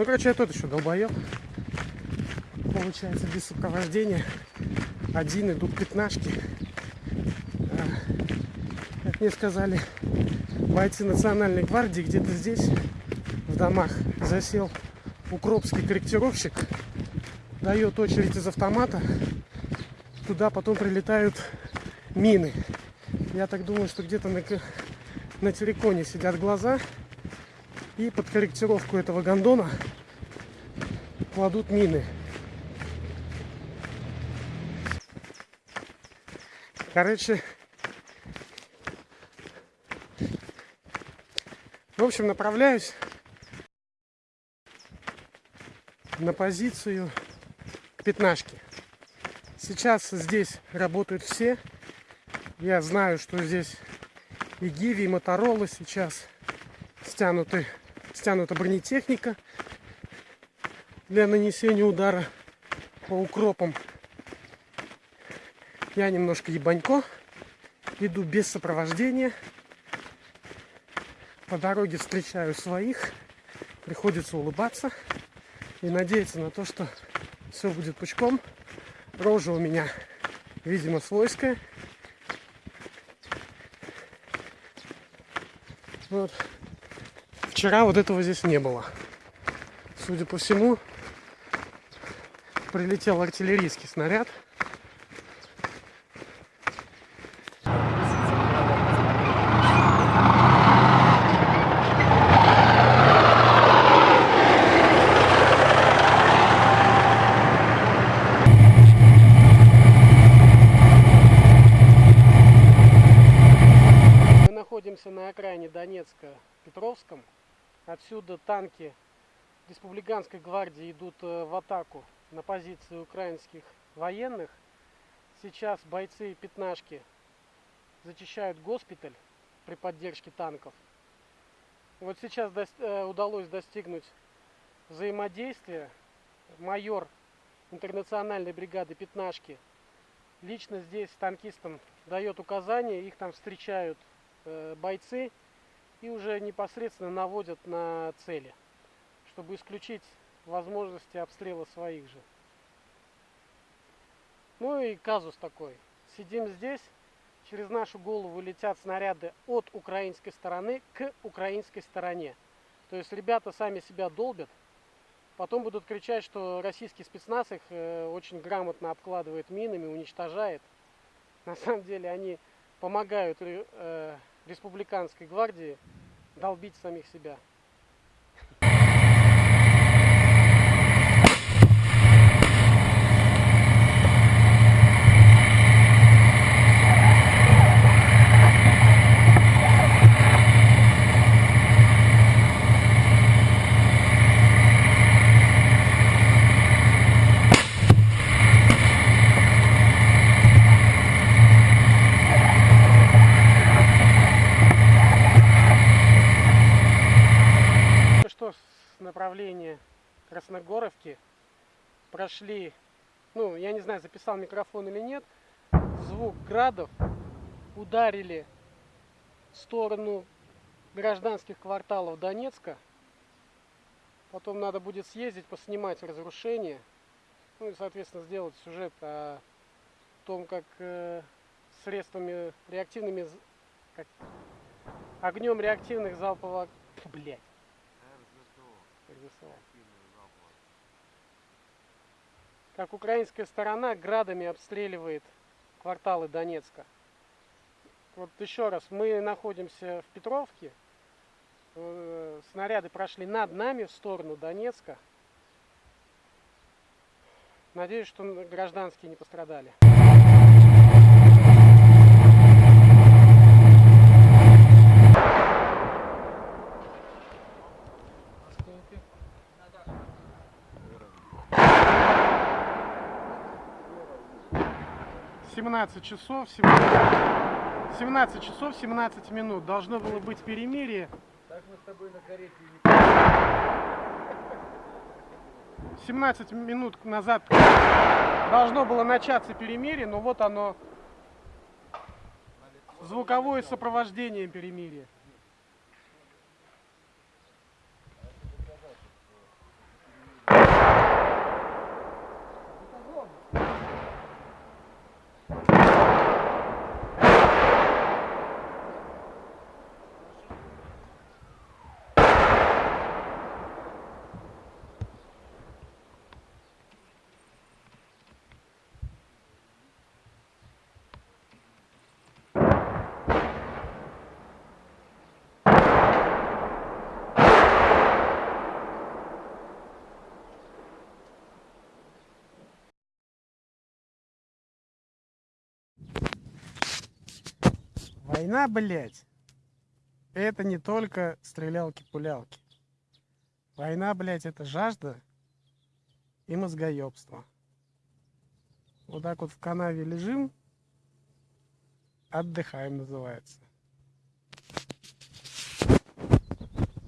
Ну, короче, я тот еще долбоеб. Получается, без сопровождения. Один идут пятнашки. А, как мне сказали, бойцы национальной гвардии где-то здесь, в домах, засел укропский корректировщик. Дает очередь из автомата. Туда потом прилетают мины. Я так думаю, что где-то на, на телеконе сидят глаза. И под корректировку этого гондона кладут мины. Короче, в общем, направляюсь на позицию к пятнашке. Сейчас здесь работают все. Я знаю, что здесь и Гиви, и Моторола сейчас стянуты, стянута бронетехника для нанесения удара по укропам я немножко ебанько. Иду без сопровождения. По дороге встречаю своих. Приходится улыбаться и надеяться на то, что все будет пучком. Рожа у меня, видимо, свойская. Вот. Вчера вот этого здесь не было. Судя по всему, прилетел артиллерийский снаряд. находимся на окраине Донецка, Петровском. Отсюда танки республиканской гвардии идут э, в атаку на позиции украинских военных. Сейчас бойцы пятнашки зачищают госпиталь при поддержке танков. Вот сейчас э, удалось достигнуть взаимодействия. Майор интернациональной бригады пятнашки лично здесь танкистам дает указания, их там встречают Э, бойцы и уже непосредственно наводят на цели, чтобы исключить возможности обстрела своих же. Ну и казус такой. Сидим здесь, через нашу голову летят снаряды от украинской стороны к украинской стороне. То есть ребята сами себя долбят, потом будут кричать, что российский спецназ их э, очень грамотно обкладывает минами, уничтожает. На самом деле они помогают э, республиканской гвардии долбить самих себя. Направлении Красногоровки прошли, ну, я не знаю, записал микрофон или нет, звук градов ударили в сторону гражданских кварталов Донецка. Потом надо будет съездить, поснимать разрушения. Ну и, соответственно, сделать сюжет о том, как э, средствами реактивными, как огнем реактивных залповых... Блять нарисовал. Как украинская сторона градами обстреливает кварталы Донецка. Вот еще раз, мы находимся в Петровке. Э, снаряды прошли над нами в сторону Донецка. Надеюсь, что гражданские не пострадали. 17 часов 17, 17 часов 17 минут должно было быть перемирие. Так мы с тобой на карете не 17 минут назад должно было начаться перемирие, но вот оно звуковое сопровождение перемирия. Война, блядь, это не только стрелялки-пулялки. Война, блядь, это жажда и мозгоебство. Вот так вот в канаве лежим, отдыхаем называется.